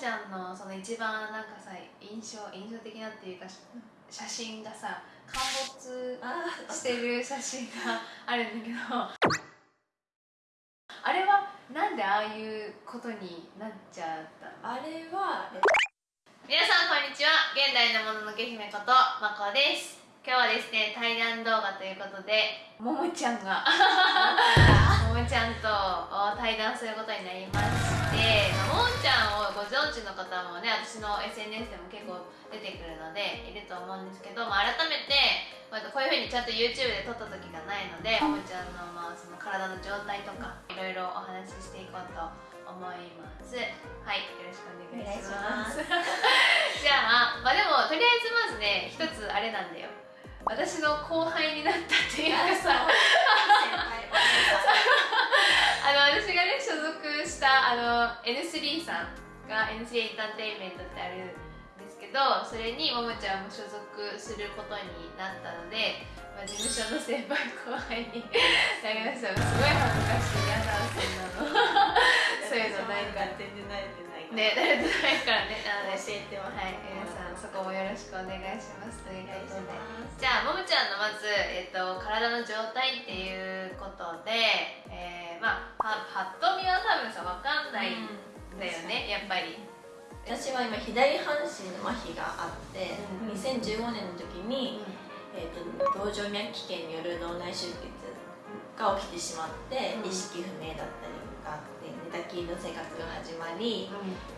ちゃんのその一番なんかさ印象印象的なっていうか写真がさ陥没してる写真があるんだけど あれはなんでああいうことになっちゃったあれは皆さんこんにちは。現代のもののけ姫ことまこです。今日はですね対談動画ということでももちゃんが ももちゃんと対談することになりましてももちゃんをご存知の方もね私の SNS でも結構出てくるのでいると思うんですけど、まあ、改めてこういうふうにちゃんと YouTube で撮った時がないのでももちゃんの,、まあその体の状態とかいろいろお話ししていこうと思います。はいよろしくお願いします。じゃあまあでもとりあえずまずね一つあれなんだよ。私の後輩になったっていうかさ。あ の私がね所属したあの N3 さんが N3 エンターテインメントってあるんですけどそれにももちゃんも所属することになったので、まあ、事務所の先輩後輩になりました。すごい恥ずかしい嫌だそんなの。そういうのないから。全然慣れてないね慣れてないからね。なので教えてますはい。皆さんそこもよろしくお願いします。ということで。じゃあももちゃんのまず、えっと、体の状態っていうことで、えー、まあぱっと見は多分さ分かんないんだよね、やっぱり。私は今左半身の麻痺があって、うん、2015年の時に、うん、えーと、と動静脈気腱による脳内出血が起きてしまって、うん、意識不明だったりがあって寝たきりの生活が始まり、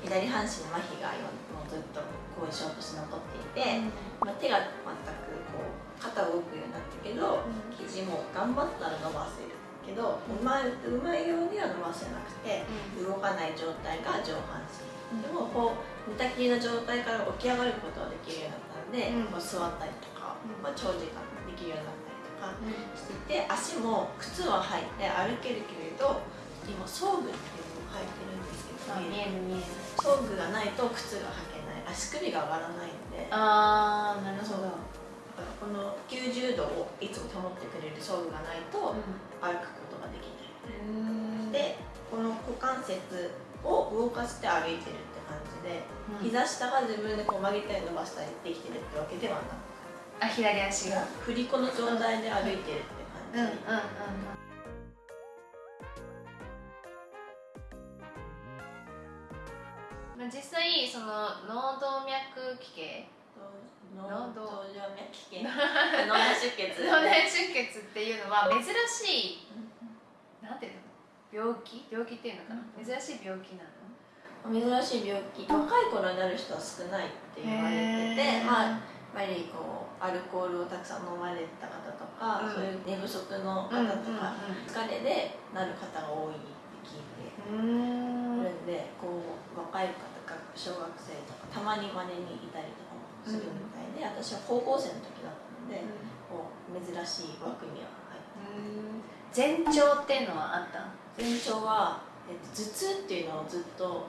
左半身の麻痺がもうずっと後遺症として残っていて、まあ、手が全くこう肩動くようになったけど、肘も頑張ったら伸ばせるけどうまいうまいようには伸ばせなくて、動かない状態が上半身。でもこう寝たきりの状態から起き上がることができるようになったので、こう座ったりとか、まあ、長時間できるようになったりとか。していて、足も靴は履いて歩けるけれど今装具っていうのを履いてるんですけど、見える見える。装具がないと靴が履けない。足首が上がらないので。ああなるほどこの90度をいつも保ってくれる装具がないと歩くことができない、でこの股関節を動かして歩いてるって感じで、うん、膝下が自分でこう曲げたり伸ばしたりできてるってわけではなくあ左足が。振り子の状態で歩いてるって感じ、うんうんうんうん、実際その脳動脈奇形脳動静脈？脳内出血脳内出血っていうのは珍しいなんていうの？病気？病気っていうのかな、うん、珍しい病気なの？珍しい病気。若い頃になる人は少ないって言われててまあやっぱりこうアルコールをたくさん飲まれた方とか、うん、そういう寝不足の方とか、疲れでなる方が多いって聞いてるんでこう若い方が小学生とかたまにまれにいたりとかもするみたいで、私は高校生の時だったので、こう珍しい枠には入前って兆っていうのはあった前兆は、えっと、頭痛っていうのをずっと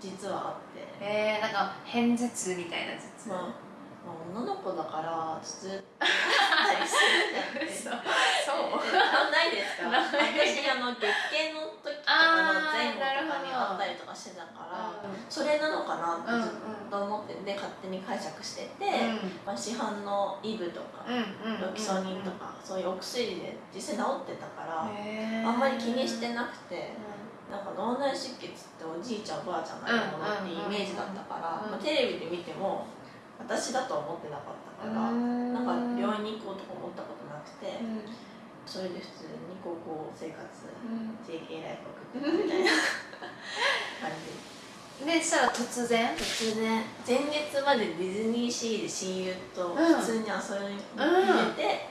実はあって。えー、なんか偏頭痛みたいな頭痛、まあまあ、女の子だから頭痛あったりするじゃんそう？ないですか？私あの月経の時とかの前後とかにあったりとかしてたから、それなのかなってずっとで勝手に解釈してて、まあ、市販のイブとか、ロキソニンとか、そういうお薬で実際治ってたから、あんまり気にしてなくて。なんか脳内出血っておじいちゃんおばあちゃんがやるものってイメージだったから、まあ、テレビで見ても私だとは思ってなかったからなんか病院に行こうとか思ったことなくて、それで普通に高校生活、JK ライフを送ってたみたいな感じでしたら突然？突然。前日までディズニーシーで親友と普通に遊びに行って、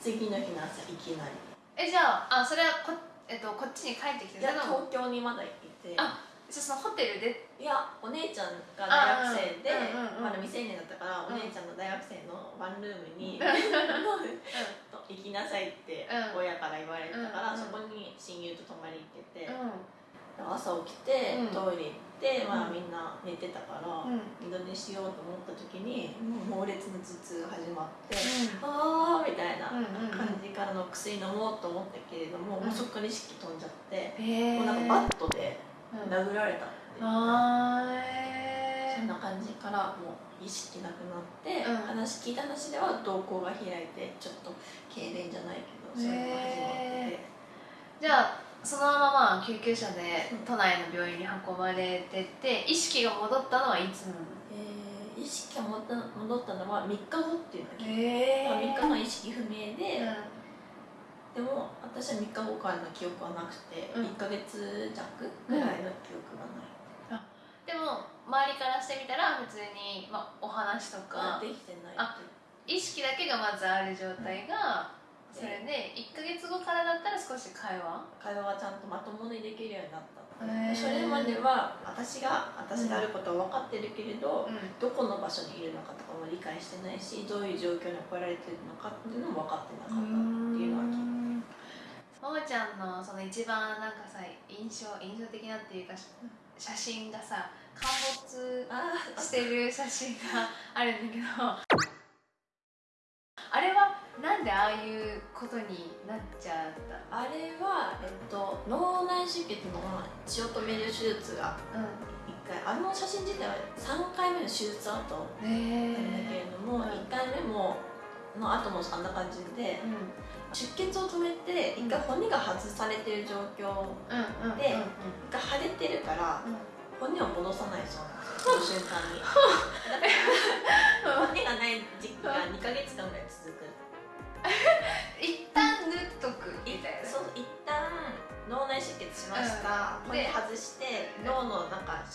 次の日の朝いきなり。えじゃああそれはこえっと、こっちに帰ってきていや東京にまだいて。あじゃそのホテルで？いやお姉ちゃんが大学生で、まだ未成年だったから、お姉ちゃんの大学生のワンルームに、行きなさいって親から言われたから、そこに親友と泊まり行ってて、朝起きて、トイレ行って、まあ、みんな寝てたから、二度寝しようと思った時に、猛烈な頭痛が始まって、ああみたいな感じからの薬飲もうと思ったけれども、もうそこから意識飛んじゃって、もうなんかバットで殴られたっていう。からもう意識なくなって、うん。話聞いた話では瞳孔が開いてちょっと痙攣じゃないけどそういうのが始まってて。じゃあそのまままあ救急車でうん。都内の病院に運ばれてって意識が戻ったのはいつなの？えー意識が戻った戻ったのは3日後っていうのが聞いて、え3日間意識不明で、うん。でも私は3日後からの記憶はなくて、うん。1か月弱ぐらいの記憶がない、でも周りからしてみたら普通に、まあ、お話とか。できてないあ意識だけがまずある状態が、それで1か月後からだったら少し会話？会話がちゃんとまともにできるようになった。それまでは私が私であることは分かってるけれど、うん。どこの場所にいるのかとかも理解してないしどういう状況に置かれてるのかっていうのも分かってなかったっていうのは聞いた。ももちゃんのその一番なんかさ印象印象的なっていうか写真がさ陥没あしてる写真があるんだけどあれはなんでああいうことになっちゃった？あれは、えっと、脳内出血の血を止める手術がう1回あの写真自体は3回目の手術後なんだけれども、うん。1回目もの後もあんな感じでうん。出血を止めて1回骨が外されてる状況うんうんでうん。が腫れてるからうん。骨を戻さないそうなんですよその瞬間に。骨がない時期が2ヶ月間ぐらい続く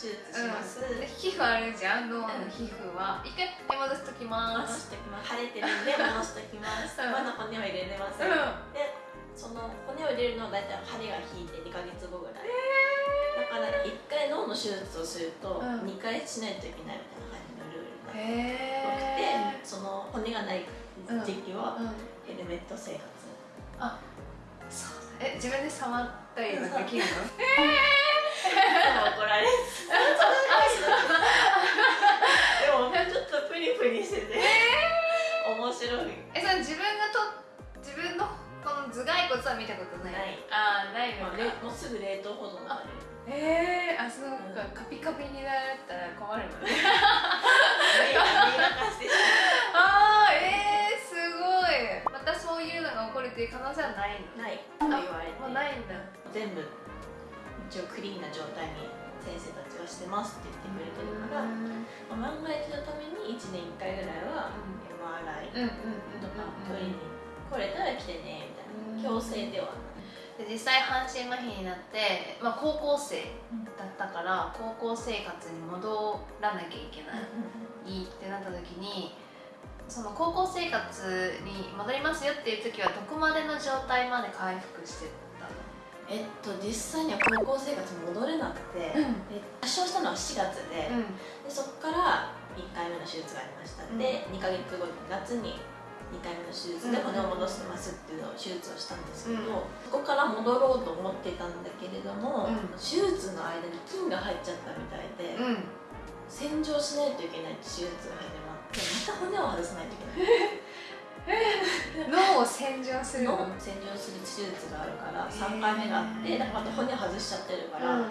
手術します、うん。で皮膚あるじゃん脳の皮膚は。一回手戻しときま戻す。してきます腫れてるんで戻してきます、うん。まだ骨は入れれません、でその骨を入れるのは大体腫れが引いて2ヶ月後ぐらい、だから1回脳の手術をするとうん。2回しないといけないみたいな感じのルールになってその骨がない時期はうん。ヘルメット生活、そう。え自分で触ったりできるの？怒られる。でもちょっとプリプリしてて。面白い。えそれ自分がと自分のこの頭蓋骨は見たことない？ない。ああないのもうすぐ冷凍保存されるえー、あそうか、カピカピになったら困るもんね。ああえー、すごい。またそういうのが起こるっていう可能性はないの？まうない。と言われて。もうないんだ。全部一応クリーンな状態に先生たちはしてますって言ってくれてるから、まあ万が一のために1年1回ぐらいは MRI とか取りに来れたら来てねみたいな強制では。で実際半身麻痺になって、まあ、高校生だったから高校生活に戻らなきゃいけない、いいってなった時にその高校生活に戻りますよっていう時はどこまでの状態まで回復してえっと実際には高校生活に戻れなくて、で発症したのは4月で,、でそこから1回目の手術がありました、うん。で2ヶ月後夏に2回目の手術で骨を戻してますっていうのを手術をしたんですけど、うん。そこから戻ろうと思ってたんだけれども、うん。手術の間に菌が入っちゃったみたいで、うん。洗浄しないといけないって手術が始まってまた骨を外さないといけない 脳を洗浄する。の洗浄する手術があるから3回目があってだからまた骨外しちゃってるから、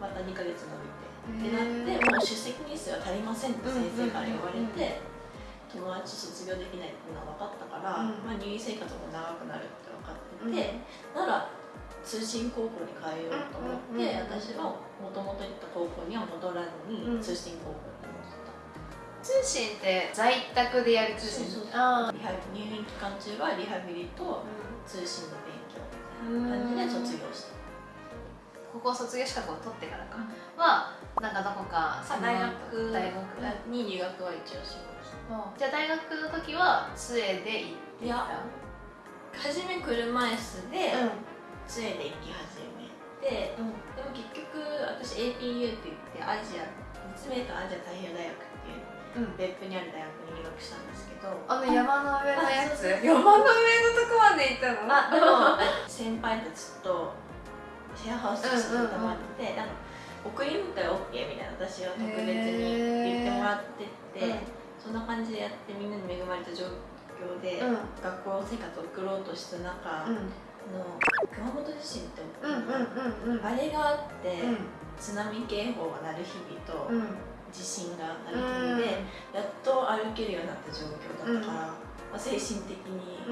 また2ヶ月伸びて。ってなってもう出席日数が足りませんって先生から言われて、友達卒業できないっていうのは分かったから、うん。まあ、入院生活も長くなるって分かってて、なら通信高校に通おうと思って、私はもともと行った高校には戻らずに、うん。通信高校に戻った。通信って在宅でやる通信。そうそうあリハ入院期間中はリハビリとあ通信の勉強みたいな感じで卒業した。高校卒業資格を取ってからかはなんかどこか大学大学に留学は一応しました。じゃあ大学の時は杖で行っていや初め車椅子でう杖で行き始めて、んうん。でも結局私 APU って言ってアジア立命館アジア太平洋大学っていううん別府にある大学に留学したんですけど。あの山の上のやつ？山の上のとこまで行ったの？あでも。先輩たちとシェアハウスしてたまって、なんか送り迎え OK みたいな私は特別に言ってもらってて、そんな感じでやってみんなに恵まれた状況で、うん。学校生活を送ろうとした中、うん。の熊本地震って、うんうんうんうん。あれがあって、うん。津波警報が鳴る日々と、うん地震が鳴る日々やっと歩けるようになった状況だったから、まあ、精神的に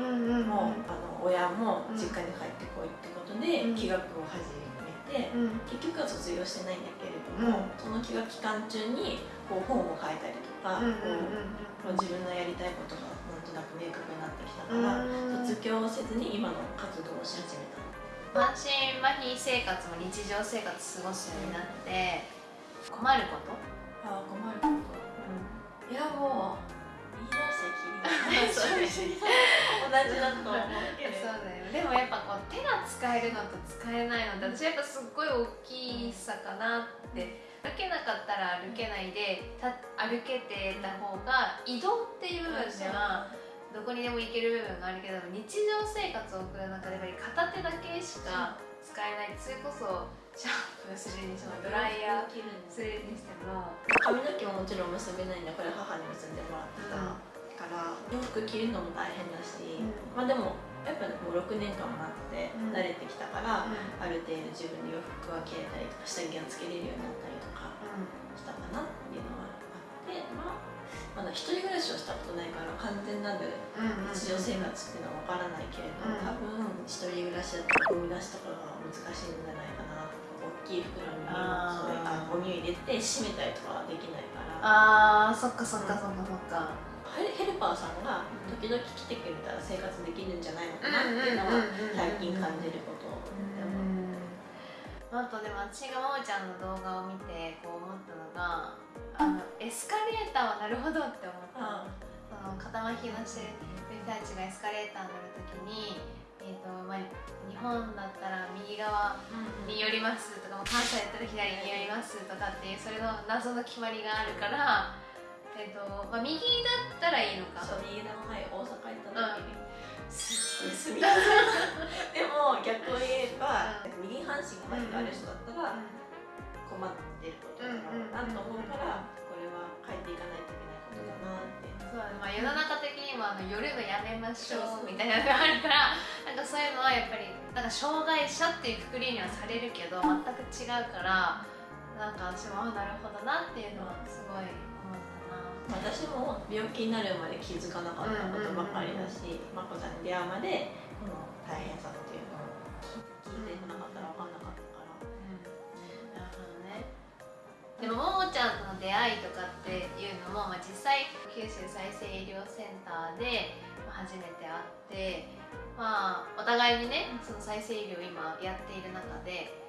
も、あの親も実家に帰ってこいってことで、うん。気学を始めて、うん。結局は卒業してないんだけれども、その気学期間中にこう本を書いたりとか、うんこう自分のやりたいことがなんとなく明確になってきたから、うん。卒業せずに今の活動をし始めた。満身麻痺生活も日常生活過ごすようになって困ること、ああ困ることいやもう言い出したきり同じだと思うけどそうだよでもやっぱこう手が使えるのと使えないのって私やっぱすっごい大きいさかなって。歩けなかったら歩けないでた歩けてた方が移動っていう部分ではどこにでも行ける部分があるけど日常生活を送る中でやっぱり片手だけしか使えない。それこそシャンプーするにしてもドライヤー切るんですするにしても髪の毛ももちろん結べないんだこれ母に結んでもらってた。から、洋服着るのも大変だし、うん。まあでもやっぱもう6年間もなってうん。慣れてきたから、うん。ある程度自分で洋服が着れたりとか下着がつけれるようになったりとかしたかなっていうのはあってまあまだ一人暮らしをしたことないから完全なるうん日常生活っていうのは分からないけれど、うん。多分一人暮らしだったらゴミ出しとかが難しいんじゃないかな大きい袋にそういうあゴミを入れて閉めたりとかはできないから。あーそっかそっかそっかそっか。ヘヘルパーさんが時々来てくれたら生活できるんじゃないのかなっていうのは最近感じることで思うあとでも私がももちゃんの動画を見てこう思ったのがあのエスカレーターはなるほどって思った。のその肩麻痺のしてる人たちがエスカレーター乗るときに、えーとまあ、日本だったら右側に寄りますとかも関西だったら左に寄りますとかっていうそれの謎の決まりがあるから、えーとまあ、右だったらいいのか。そう右の前大阪行った時に、すっごい住みやすいでも逆を言えば、右半身が麻痺がある人だったら困ってることだろうなと思うから、これは変えていかないといけないことだなって。そうまあ、世の中的にもあの夜のやめましょう。みたいなのがあるからなんかそういうのはやっぱりなんか障害者っていうくくりにはされるけど全く違うからなんか私もあなるほどなっていうのはすごい思ったな。私も病気になるまで気づかなかったことばかりだし、まこさんに出会うまでこの大変さっていうのを聞いてなかったら分かんなかったから。なるほどねでもももちゃんとの出会いとかっていうのも、まあ、実際九州再生医療センターでまあ初めて会ってまあお互いにねその再生医療を今やっている中で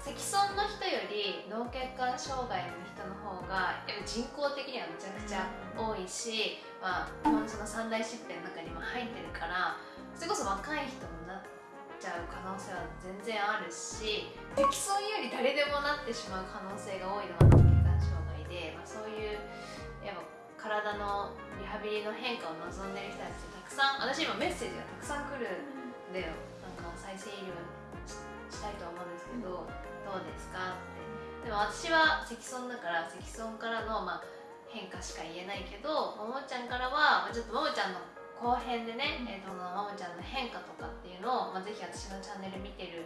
積損の人より脳血管障害の人の方がやっぱ人口的にはめちゃくちゃ多いし、まあ、その三大疾病の中にも入ってるからそれこそ若い人もなっちゃう可能性は全然あるし積損より誰でもなってしまう可能性が多いのが脳血管障害で、まあ、そういうやっぱ体のリハビリの変化を望んでる人たちたくさん私今メッセージがたくさん来るんだよなんか再生医療ししたいと思うんですけどどうですかって。でも私は積損だから積損からの、まあ、変化しか言えないけどももちゃんからは、まあ、ちょっとももちゃんの後編でね、えー、とももちゃんの変化とかっていうのを、まあ、ぜひ私のチャンネル見てる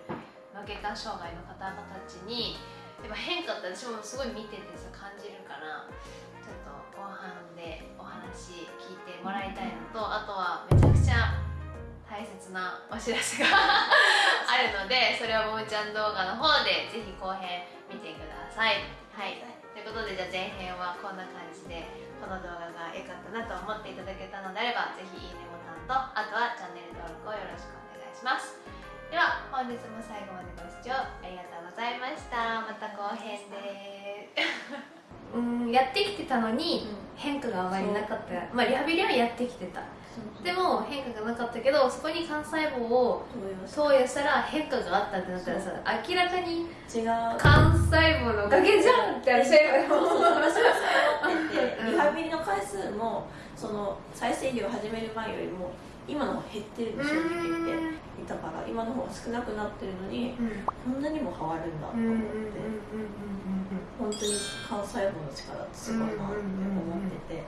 脳血管障害の方々たちにやっぱ変化って私もすごい見ててさ感じるからちょっと後半でお話聞いてもらいたいのとあとはめちゃくちゃ大切なお知らせが あるのでそれはももちゃん動画の方でぜひ後編見てください。はい。ということでじゃあ前編はこんな感じでこの動画が良かったなと思っていただけたのであればぜひいいねボタンとあとはチャンネル登録をよろしくお願いします。では本日も最後までご視聴ありがとうございましたまた後編で。うんやってきてたのに変化があまりなかった。まあリハビリはやってきてた。でも変化がなかったけどそこに幹細胞を投与した。ら変化があったってなったらさ明らかに違う。幹細胞のおかげじゃんって私は今思っててうん。リハビリの回数もその再生医療を始める前よりも今の方が減ってるんですよ正直言って。いたから今の方が少なくなってるのにうん。こんなにも変わるんだと思って本当に幹細胞の力ってすごいなって思ってて。